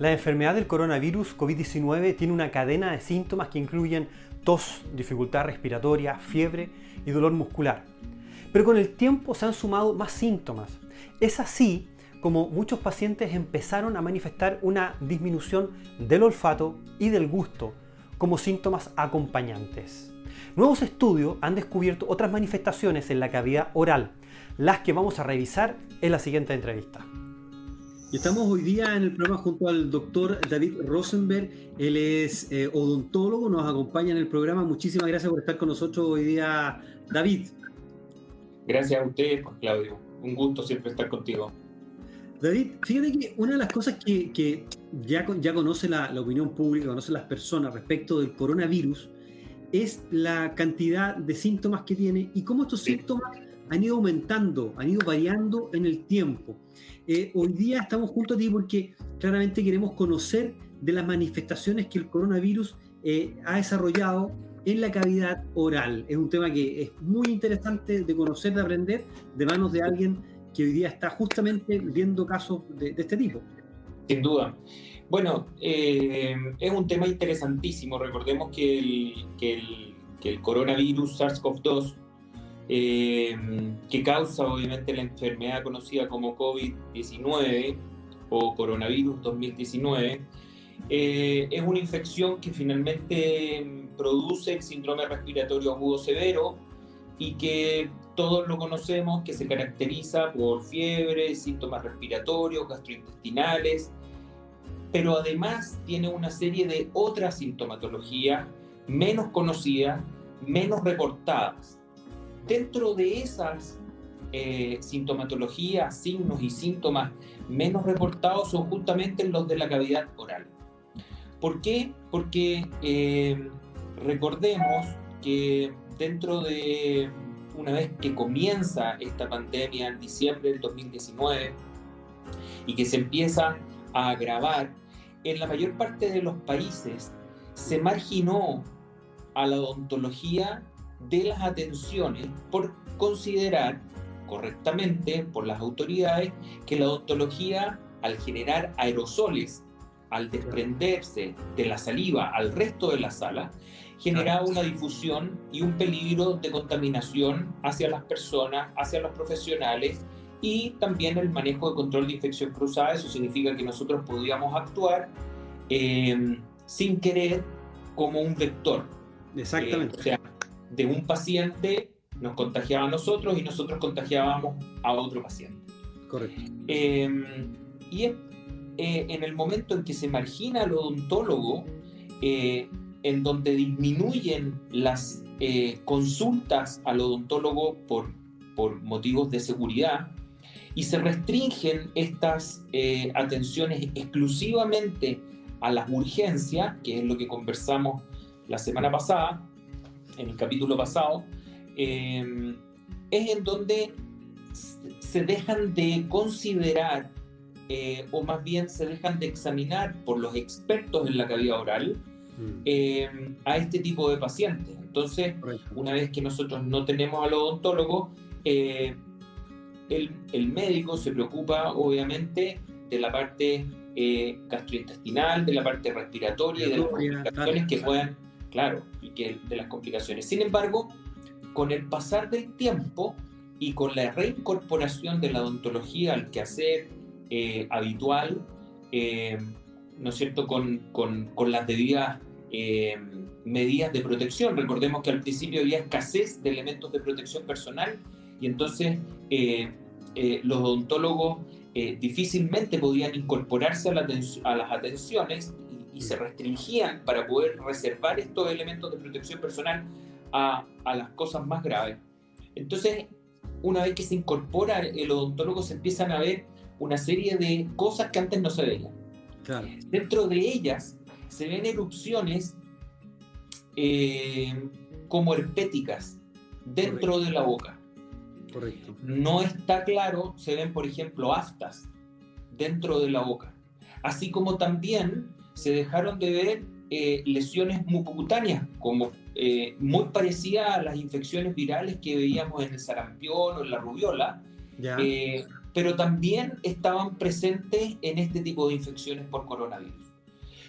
La enfermedad del coronavirus COVID-19 tiene una cadena de síntomas que incluyen tos, dificultad respiratoria, fiebre y dolor muscular. Pero con el tiempo se han sumado más síntomas. Es así como muchos pacientes empezaron a manifestar una disminución del olfato y del gusto como síntomas acompañantes. Nuevos estudios han descubierto otras manifestaciones en la cavidad oral, las que vamos a revisar en la siguiente entrevista. Y estamos hoy día en el programa junto al doctor David Rosenberg. Él es eh, odontólogo, nos acompaña en el programa. Muchísimas gracias por estar con nosotros hoy día, David. Gracias a usted, Claudio. Un gusto siempre estar contigo. David, fíjate que una de las cosas que, ya, ya conoce la, opinión pública, conocen las personas respecto del coronavirus, es la cantidad de síntomas que tiene y cómo estos síntomas han ido aumentando, han ido variando en el tiempo. Eh, hoy día estamos juntos a ti porque claramente queremos conocer de las manifestaciones que el coronavirus eh, ha desarrollado en la cavidad oral. Es un tema que es muy interesante de conocer, de aprender, de manos de alguien que hoy día está justamente viendo casos de, este tipo. Sin duda. Bueno, eh, es un tema interesantísimo. Recordemos que el coronavirus SARS-CoV-2 eh, que causa obviamente la enfermedad conocida como COVID-19 o coronavirus 2019, eh, es una infección que finalmente produce el síndrome respiratorio agudo severo y que todos lo conocemos, que se caracteriza por fiebre, síntomas respiratorios, gastrointestinales, pero además tiene una serie de otras sintomatologías menos conocidas, menos reportadas dentro de esas eh, sintomatologías, signos y síntomas menos reportados son justamente los de la cavidad oral. ¿Por qué? Porque eh, recordemos que dentro de una vez que comienza esta pandemia en diciembre del 2019 y que se empieza a agravar, en la mayor parte de los países se marginó a la odontología de las atenciones por considerar correctamente por las autoridades que la odontología al generar aerosoles, al desprenderse de la saliva al resto de la sala, generaba una difusión y un peligro de contaminación hacia las personas, hacia los profesionales y también el manejo de control de infección cruzada. Eso significa que nosotros podíamos actuar eh, sin querer como un vector. Exactamente. Eh, o sea, de un paciente nos contagiaba a nosotros y nosotros contagiábamos a otro paciente. Correcto. Em, y eh, en el momento en que se margina al odontólogo, eh, en donde disminuyen las eh, consultas al odontólogo por, por motivos de seguridad y se restringen estas atenciones exclusivamente a las urgencias, que es lo que conversamos la semana pasada, en el capítulo pasado, eh, es en donde se dejan de considerar, eh, o más bien se dejan de examinar por los expertos en la cavidad oral mm. eh, a este tipo de pacientes. Entonces, una vez que nosotros no tenemos al odontólogo, el, el, médico se preocupa obviamente de la parte gastrointestinal, de la parte respiratoria y de las complicaciones que puedan claro, y que de las complicaciones. Sin embargo, con el pasar del tiempo y con la reincorporación de la odontología al quehacer eh, habitual, eh, ¿no es cierto?, con, con, con las debidas eh, medidas de protección. Recordemos que al principio había escasez de elementos de protección personal y entonces los odontólogos difícilmente podían incorporarse a, la a las atenciones y se restringían para poder reservar estos elementos de protección personal a, a las cosas más graves. Entonces, una vez que se incorpora el odontólogo, se empiezan a ver una serie de cosas que antes no se veían. Dentro de ellas se ven erupciones eh, como herpéticas dentro de la boca. Correcto. No está claro, se ven, por ejemplo, aftas dentro de la boca. Así como también se dejaron de ver eh, lesiones mucocutáneas, como eh, muy parecidas a las infecciones virales que veíamos en el sarampión o en la rubiola, eh, pero también estaban presentes en este tipo de infecciones por coronavirus.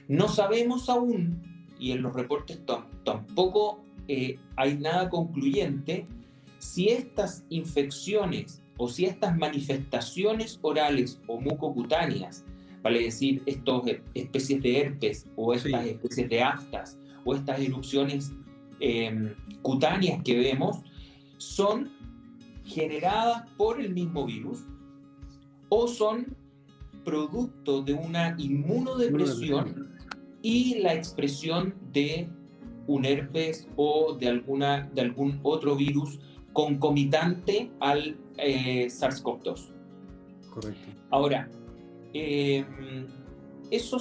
No sabemos aún, y en los reportes tampoco hay nada concluyente, si estas infecciones o si estas manifestaciones orales o mucocutáneas, vale decir, estas especies de herpes o estas especies de aftas o estas erupciones em, cutáneas que vemos, son generadas por el mismo virus o son producto de una inmunodepresión y la expresión de un herpes o de, alguna, de algún otro virus concomitante al eh, SARS-CoV-2. Correcto. Ahora, em, eso,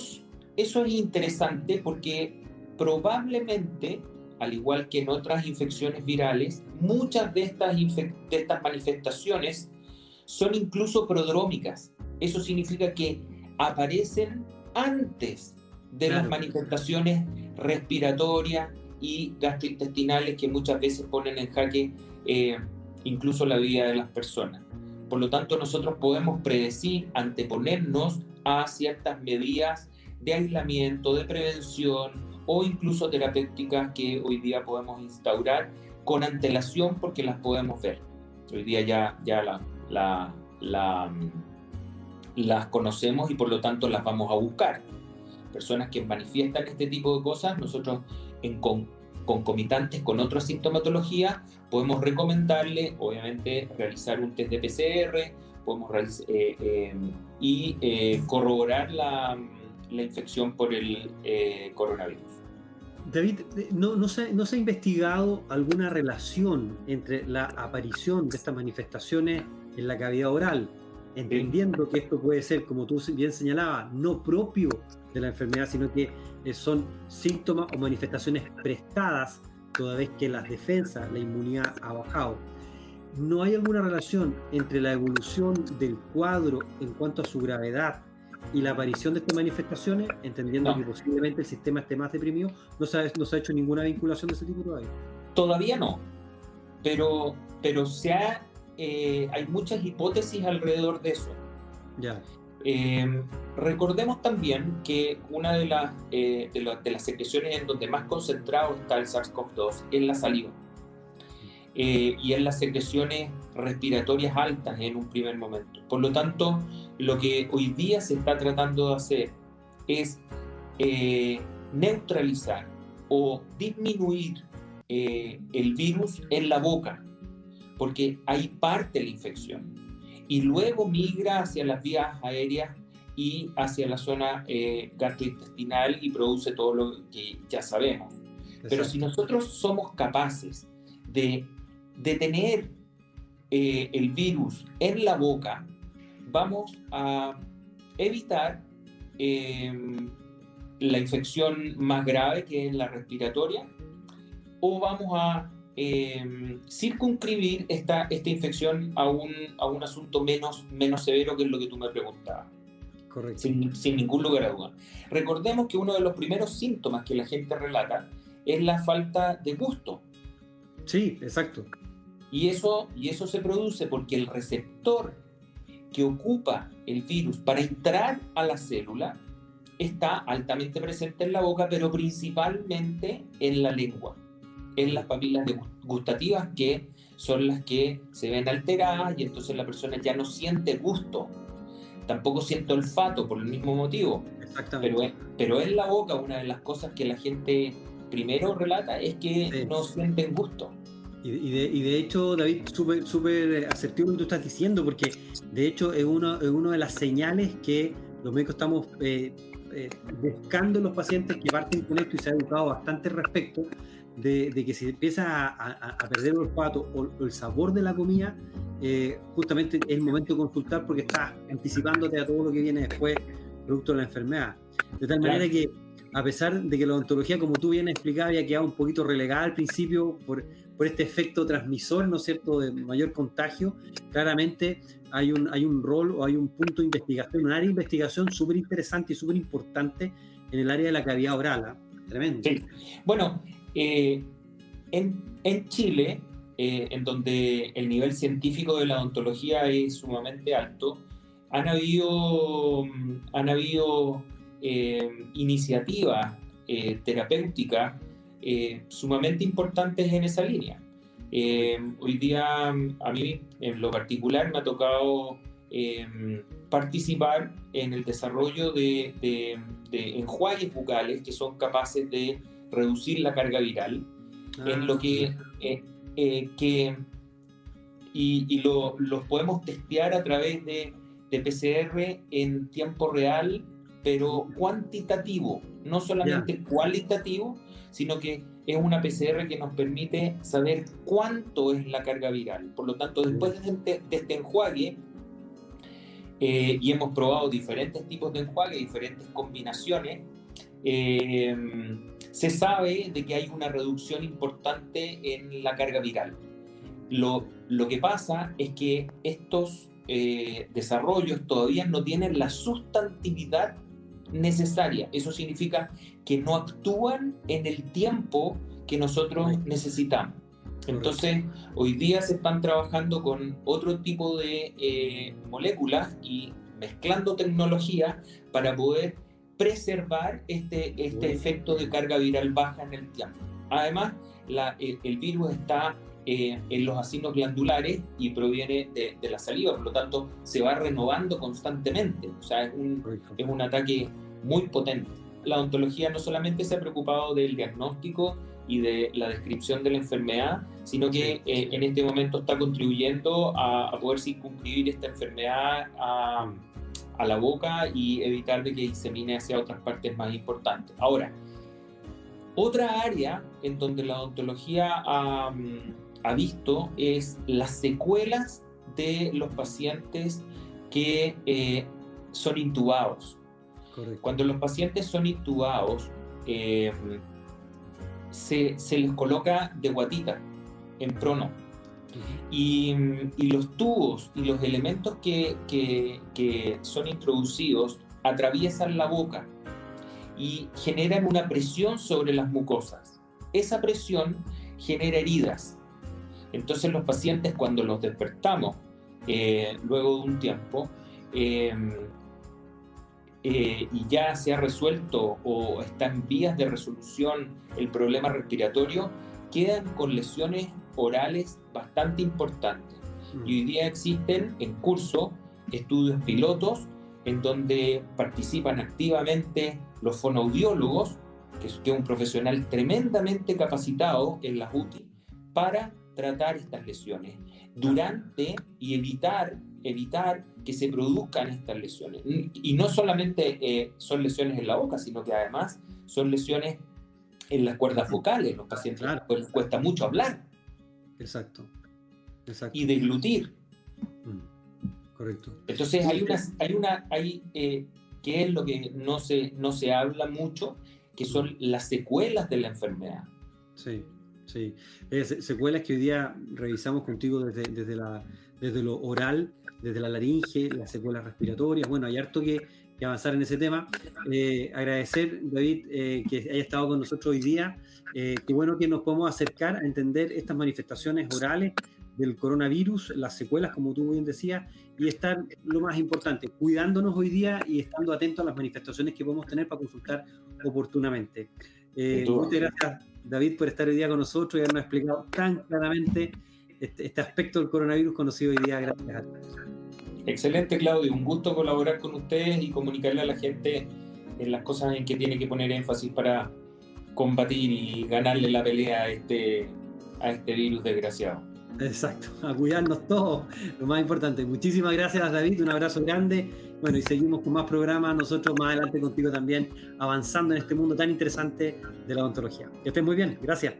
eso es interesante porque probablemente, al igual que en otras infecciones virales, muchas de estas, de estas manifestaciones son incluso prodrómicas. Eso significa que aparecen antes de las manifestaciones respiratorias y gastrointestinales que muchas veces ponen en jaque eh, incluso la vida de las personas. Por lo tanto, nosotros podemos predecir, anteponernos a ciertas medidas de aislamiento, de prevención o incluso terapéuticas que hoy día podemos instaurar con antelación porque las podemos ver. Hoy día ya, ya la, la, la, las conocemos y por lo tanto las vamos a buscar. Personas que manifiestan este tipo de cosas, nosotros en concomitantes con otra sintomatología, podemos recomendarle, obviamente, realizar un test de PCR, podemos eh, eh, y eh, corroborar la, la, infección por el coronavirus. David, ¿no, se, ¿no se ha investigado alguna relación entre la aparición de estas manifestaciones en la cavidad oral, entendiendo que esto puede ser, como tú bien señalabas, no propio de la enfermedad, sino que eh, son síntomas o manifestaciones prestadas toda vez que las defensas, la inmunidad ha bajado. ¿No hay alguna relación entre la evolución del cuadro en cuanto a su gravedad y la aparición de estas manifestaciones, entendiendo que posiblemente el sistema esté más deprimido? ¿No se, ha, no se ha hecho ninguna vinculación de ese tipo todavía? Todavía no, pero, pero se ha eh, hay muchas hipótesis alrededor de eso. Ya. Eh, recordemos también que una de las, eh, de, las secreciones en donde más concentrado está el SARS-CoV-2 es la saliva y en las secreciones respiratorias altas en un primer momento. Por lo tanto, lo que hoy día se está tratando de hacer es neutralizar o disminuir el virus en la boca porque ahí parte la infección. Y luego migra hacia las vías aéreas y hacia la zona eh, gastrointestinal y produce todo lo que ya sabemos. Pero si nosotros somos capaces de detener eh, el virus en la boca, vamos a evitar em, la infección más grave que es la respiratoria o vamos a eh, circunscribir esta, esta infección a un, a un asunto menos, menos severo que es lo que tú me preguntabas. Correcto. Sin, sin, ningún lugar a duda. Recordemos que uno de los primeros síntomas que la gente relata es la falta de gusto. Sí, exacto. Y eso, y eso se produce porque el receptor que ocupa el virus para entrar a la célula está altamente presente en la boca, pero principalmente en la lengua en las papilas gustativas que son las que se ven alteradas y entonces la persona ya no siente gusto, tampoco siente olfato por el mismo motivo. Pero, pero en la boca una de las cosas que la gente primero relata es que no sienten gusto. Y, de, y de, hecho, David, súper super asertivo lo que tú estás diciendo, porque de hecho es una es de las señales que los médicos estamos eh, eh, buscando en los pacientes que parten con esto y se ha educado bastante respecto, de, que si empieza a, perder el olfato o, el sabor de la comida, eh, justamente es el momento de consultar porque estás anticipándote a todo lo que viene después, producto de la enfermedad. De tal manera que, a pesar de que la odontología, como tú bien explicabas, había quedado un poquito relegada al principio por, por este efecto transmisor, ¿no es cierto?, de mayor contagio, claramente hay un, hay un rol o hay un punto de investigación, un área de investigación súper interesante y súper importante en el área de la cavidad oral. ¿ah? Tremendo. Sí. Bueno, eh, en, en, Chile, eh, en donde el nivel científico de la odontología es sumamente alto, han habido, han habido eh, iniciativas eh, terapéuticas sumamente importantes en esa línea. hoy día a mí en lo particular me ha tocado participar en el desarrollo de, de, enjuagues bucales que son capaces de reducir la carga viral, en lo que eh, que, y, lo, los podemos testear a través de, de, PCR en tiempo real, pero cuantitativo, no solamente cualitativo, sino que es una PCR que nos permite saber cuánto es la carga viral. Por lo tanto, después de este, este enjuague, eh, y hemos probado diferentes tipos de enjuague, diferentes combinaciones, eh, se sabe de que hay una reducción importante en la carga viral. Lo, lo que pasa es que estos eh, desarrollos todavía no tienen la sustantividad necesaria. Eso significa que no actúan en el tiempo que nosotros necesitamos. Entonces, hoy día se están trabajando con otro tipo de eh, moléculas y mezclando tecnología para poder preservar este, este efecto de carga viral baja en el tiempo. Además, el, virus está eh, en los asinos glandulares y proviene de, la saliva, por lo tanto se va renovando constantemente, o sea, es un, es un ataque muy potente. La odontología no solamente se ha preocupado del diagnóstico y de la descripción de la enfermedad, sino que eh, en este momento está contribuyendo a, a poder circunscribir esta enfermedad a a la boca y evitar de que disemine hacia otras partes más importantes. Ahora, otra área en donde la odontología ha, mm, visto es las secuelas de los pacientes que eh, son intubados. Cuando los pacientes son intubados, eh, se, se, les coloca de guatita, en prono. Y, los tubos y los elementos que, que, son introducidos atraviesan la boca y generan una presión sobre las mucosas. Esa presión genera heridas. Entonces los pacientes cuando los despertamos eh, luego de un tiempo em, eh, y ya se ha resuelto o está en vías de resolución el problema respiratorio, quedan con lesiones orales bastante importantes. Mm. Y hoy día existen en curso estudios pilotos en donde participan activamente los fonoaudiólogos, que es, un profesional tremendamente capacitado en la UTI, para tratar estas lesiones durante y evitar, evitar que se produzcan estas lesiones. Y no solamente eh, son lesiones en la boca, sino que además son lesiones en las cuerdas vocales. Los pacientes les cuesta mucho hablar. Exacto. Exacto. Y deglutir. Mm, correcto. Entonces hay una, hay una, hay, eh, que es lo que no se, no se habla mucho, que son las secuelas de la enfermedad. Sí, sí. secuelas que hoy día revisamos contigo desde, desde, la, desde lo oral, desde la laringe, las secuelas respiratorias. Bueno, hay harto que, avanzar en ese tema. Eh, agradecer, David, eh, que haya estado con nosotros hoy día. Eh, qué bueno que nos podemos acercar a entender estas manifestaciones orales del coronavirus, las secuelas, como tú bien decías, y estar, lo más importante, cuidándonos hoy día y estando atentos a las manifestaciones que podemos tener para consultar oportunamente. muchas gracias, David, por estar hoy día con nosotros y habernos explicado tan claramente este, este aspecto del coronavirus conocido hoy día. Gracias a todos. Excelente, Claudio. Un gusto colaborar con ustedes y comunicarle a la gente en las cosas en que tiene que poner énfasis para combatir y ganarle la pelea a este, a este virus desgraciado. Exacto, a cuidarnos todos, lo más importante. Muchísimas gracias, David. Un abrazo grande. Bueno, y seguimos con más programas. Nosotros más adelante contigo también, avanzando en este mundo tan interesante de la odontología. Que estés muy bien. Gracias.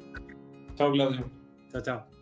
Chao, Claudio. Chao, chao.